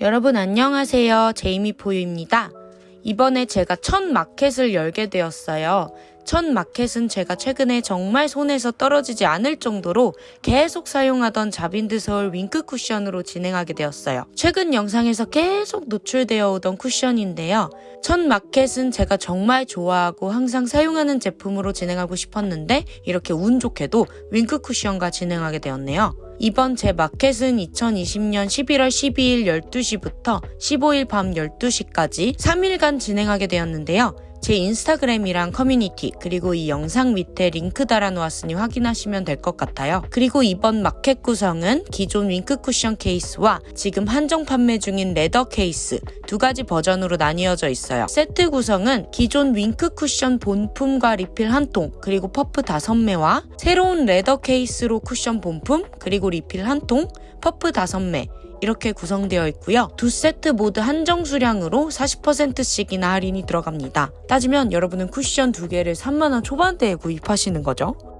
여러분 안녕하세요. 제이미 포유입니다. 이번에 제가 첫 마켓을 열게 되었어요. 첫 마켓은 제가 최근에 정말 손에서 떨어지지 않을 정도로 계속 사용하던 자빈드 서울 윙크 쿠션으로 진행하게 되었어요. 최근 영상에서 계속 노출되어 오던 쿠션인데요. 첫 마켓은 제가 정말 좋아하고 항상 사용하는 제품으로 진행하고 싶었는데 이렇게 운 좋게도 윙크 쿠션과 진행하게 되었네요. 이번 제 마켓은 2020년 11월 12일 12시부터 15일 밤 12시까지 3일간 진행하게 되었는데요. 제 인스타그램이랑 커뮤니티 그리고 이 영상 밑에 링크 달아놓았으니 확인하시면 될 것 같아요. 그리고 이번 마켓 구성은 기존 윙크 쿠션 케이스와 지금 한정 판매 중인 레더 케이스 두 가지 버전으로 나뉘어져 있어요. 세트 구성은 기존 윙크 쿠션 본품과 리필 한 통, 그리고 퍼프 다섯 매와 새로운 레더 케이스로 쿠션 본품, 그리고 리필 한 통, 퍼프 다섯 매, 이렇게 구성되어 있고요. 두 세트 모두 한정 수량으로 40%씩이나 할인이 들어갑니다. 따지면 여러분은 쿠션 두 개를 3만원 초반대에 구입하시는 거죠.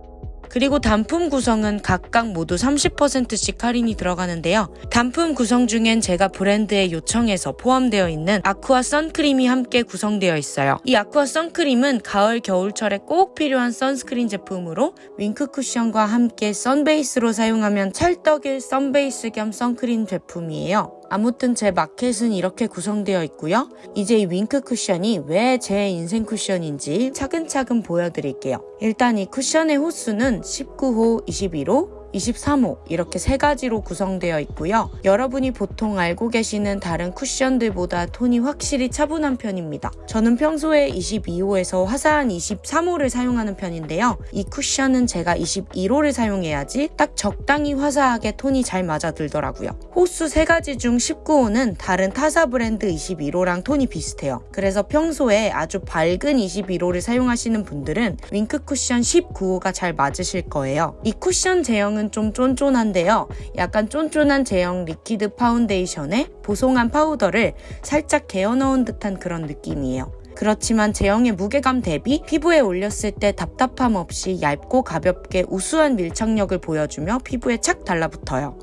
그리고 단품 구성은 각각 모두 30%씩 할인이 들어가는데요. 단품 구성 중엔 제가 브랜드에 요청해서 포함되어 있는 아쿠아 선크림이 함께 구성되어 있어요. 이 아쿠아 선크림은 가을 겨울철에 꼭 필요한 선스크린 제품으로 윙크 쿠션과 함께 선베이스로 사용하면 찰떡일 선베이스 겸 선크림 제품이에요. 아무튼 제 마켓은 이렇게 구성되어 있고요. 이제 이 윙크 쿠션이 왜 제 인생 쿠션인지 차근차근 보여드릴게요. 일단 이 쿠션의 호수는 19호, 21호, 23호 이렇게 세 가지로 구성되어 있고요. 여러분이 보통 알고 계시는 다른 쿠션들보다 톤이 확실히 차분한 편입니다. 저는 평소에 22호에서 화사한 23호를 사용하는 편인데요. 이 쿠션은 제가 21호를 사용해야지 딱 적당히 화사하게 톤이 잘 맞아들더라고요. 호수 세 가지 중 19호는 다른 타사 브랜드 21호랑 톤이 비슷해요. 그래서 평소에 아주 밝은 21호를 사용하시는 분들은 윙크 쿠션 19호가 잘 맞으실 거예요. 이 쿠션 제형은 제형은 좀 쫀쫀한데요. 약간 쫀쫀한 제형 리퀴드 파운데이션에 보송한 파우더를 살짝 개어 넣은 듯한 그런 느낌이에요. 그렇지만 제형의 무게감 대비 피부에 올렸을 때 답답함 없이 얇고 가볍게 우수한 밀착력을 보여주며 피부에 착 달라붙어요.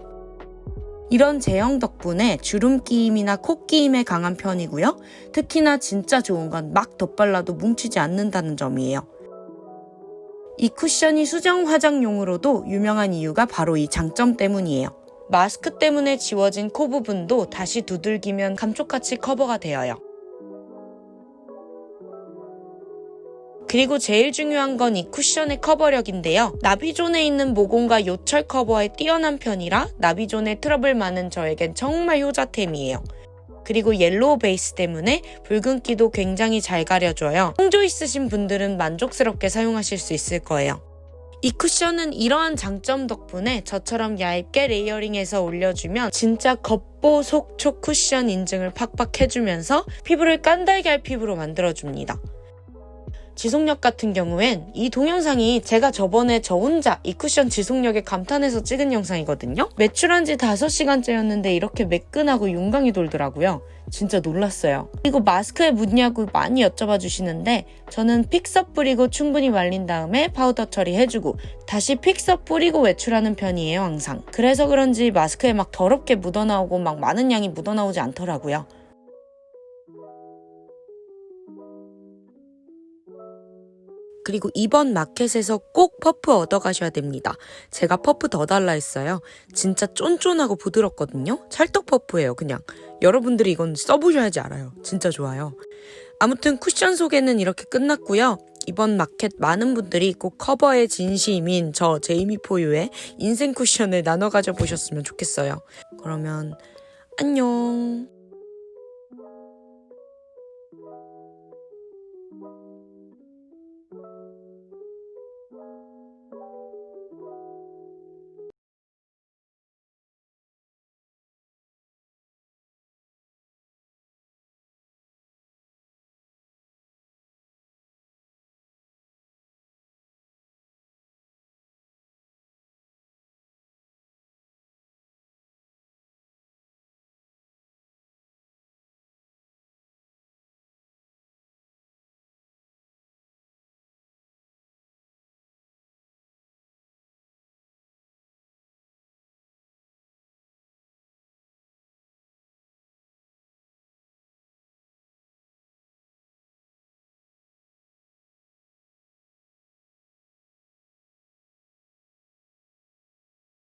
이런 제형 덕분에 주름 끼임이나 코 끼임에 강한 편이고요. 특히나 진짜 좋은 건 막 덧발라도 뭉치지 않는다는 점이에요. 이 쿠션이 수정 화장용으로도 유명한 이유가 바로 이 장점 때문이에요. 마스크 때문에 지워진 코 부분도 다시 두들기면 감쪽같이 커버가 되어요. 그리고 제일 중요한 건 이 쿠션의 커버력인데요. 나비존에 있는 모공과 요철 커버에 뛰어난 편이라 나비존에 트러블 많은 저에겐 정말 효자템이에요. 그리고 옐로우 베이스 때문에 붉은기도 굉장히 잘 가려줘요. 홍조 있으신 분들은 만족스럽게 사용하실 수 있을 거예요. 이 쿠션은 이러한 장점 덕분에 저처럼 얇게 layering해서 올려주면 진짜 겉보 속촉 쿠션 인증을 팍팍 해주면서 피부를 깐 달걀 피부로 만들어줍니다. 지속력 같은 경우엔 이 동영상이 제가 저번에 저 혼자 이 쿠션 지속력에 감탄해서 찍은 영상이거든요. 외출한 지 5시간째였는데 이렇게 매끈하고 윤광이 돌더라고요. 진짜 놀랐어요. 그리고 마스크에 묻냐고 많이 여쭤봐 주시는데 저는 픽서 뿌리고 충분히 말린 다음에 파우더 처리해주고 다시 픽서 뿌리고 외출하는 편이에요 항상. 그래서 그런지 마스크에 막 더럽게 묻어나오고 막 많은 양이 묻어나오지 않더라고요. 그리고 이번 마켓에서 꼭 퍼프 얻어가셔야 됩니다. 제가 퍼프 더 달라 했어요. 진짜 쫀쫀하고 부드럽거든요. 찰떡 퍼프예요, 그냥. 여러분들이 이건 써보셔야지 알아요. 진짜 좋아요. 아무튼 쿠션 소개는 이렇게 끝났고요. 이번 마켓 많은 분들이 꼭 커버의 진심인 저 제이미 포유의 인생 쿠션을 나눠 가져 보셨으면 좋겠어요. 그러면 안녕.